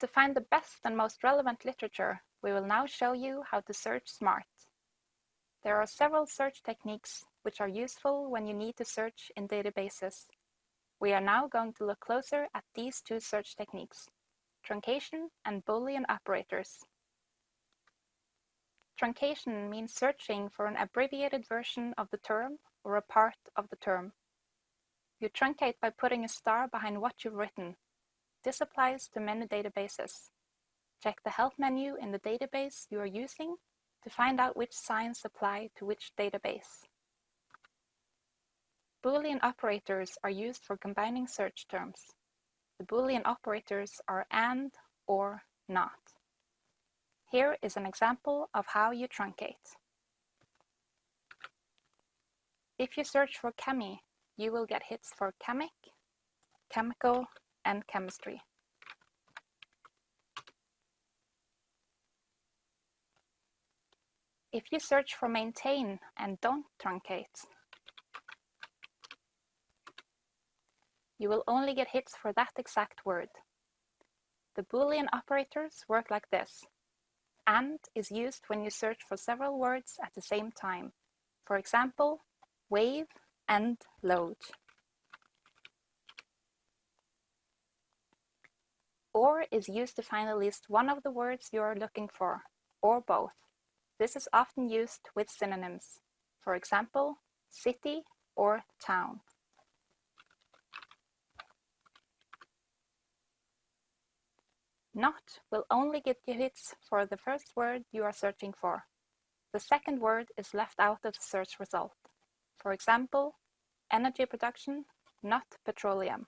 To find the best and most relevant literature, we will now show you how to search smart. There are several search techniques which are useful when you need to search in databases. We are now going to look closer at these two search techniques, truncation and Boolean operators. Truncation means searching for an abbreviated version of the term or a part of the term. You truncate by putting a star behind what you've written. This applies to many databases. Check the help menu in the database you are using to find out which signs apply to which database. Boolean operators are used for combining search terms. The Boolean operators are AND, OR, NOT. Here is an example of how you truncate. If you search for chemi, you will get hits for chemic, chemical, and chemistry. If you search for maintain and don't truncate, you will only get hits for that exact word. The Boolean operators work like this. AND is used when you search for several words at the same time. For example, wave and load. OR is used to find at least one of the words you are looking for, or both. This is often used with synonyms. For example, city or town. Not will only get you hits for the first word you are searching for. The second word is left out of the search result. For example, energy production, not petroleum.